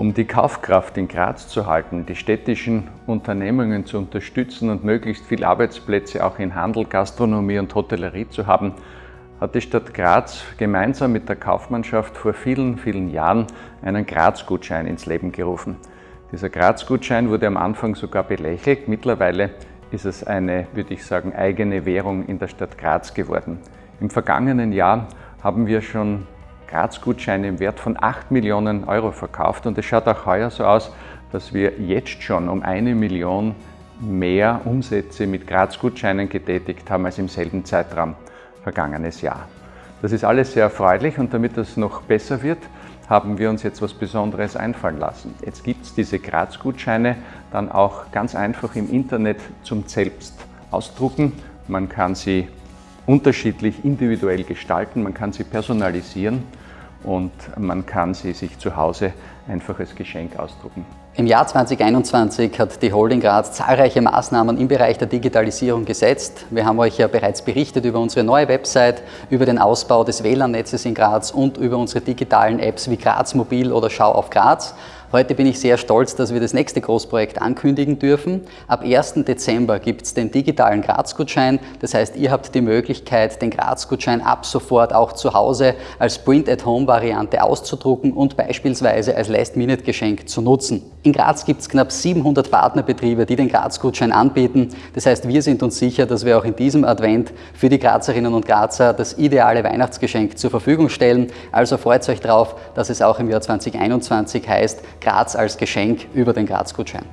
Um die Kaufkraft in Graz zu halten, die städtischen Unternehmungen zu unterstützen und möglichst viele Arbeitsplätze auch in Handel, Gastronomie und Hotellerie zu haben, hat die Stadt Graz gemeinsam mit der Kaufmannschaft vor vielen, vielen Jahren einen Graz-Gutschein ins Leben gerufen. Dieser Graz-Gutschein wurde am Anfang sogar belächelt. Mittlerweile ist es eine, würde ich sagen, eigene Währung in der Stadt Graz geworden. Im vergangenen Jahr haben wir schon Graz-Gutscheine im Wert von 8 Millionen Euro verkauft und es schaut auch heuer so aus, dass wir jetzt schon um eine Million mehr Umsätze mit Graz-Gutscheinen getätigt haben als im selben Zeitraum vergangenes Jahr. Das ist alles sehr erfreulich und damit es noch besser wird, haben wir uns jetzt was Besonderes einfallen lassen. Jetzt gibt es diese Graz-Gutscheine dann auch ganz einfach im Internet zum selbst ausdrucken. Man kann sie unterschiedlich individuell gestalten, man kann sie personalisieren und man kann sie sich zu Hause einfach als Geschenk ausdrucken. Im Jahr 2021 hat die Holding Graz zahlreiche Maßnahmen im Bereich der Digitalisierung gesetzt. Wir haben euch ja bereits berichtet über unsere neue Website, über den Ausbau des WLAN-Netzes in Graz und über unsere digitalen Apps wie Graz Mobil oder Schau auf Graz. Heute bin ich sehr stolz, dass wir das nächste Großprojekt ankündigen dürfen. Ab 1. Dezember gibt es den digitalen Graz-Gutschein. Das heißt, ihr habt die Möglichkeit, den Graz-Gutschein ab sofort auch zu Hause als Print-at-Home-Variante auszudrucken und beispielsweise als Last-Minute-Geschenk zu nutzen. In Graz gibt es knapp 700 Partnerbetriebe, die den Graz-Gutschein anbieten. Das heißt, wir sind uns sicher, dass wir auch in diesem Advent für die Grazerinnen und Grazer das ideale Weihnachtsgeschenk zur Verfügung stellen. Also freut euch darauf, dass es auch im Jahr 2021 heißt, Graz als Geschenk über den Graz-Gutschein.